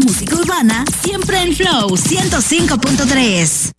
música urbana, siempre en Flow 105.3.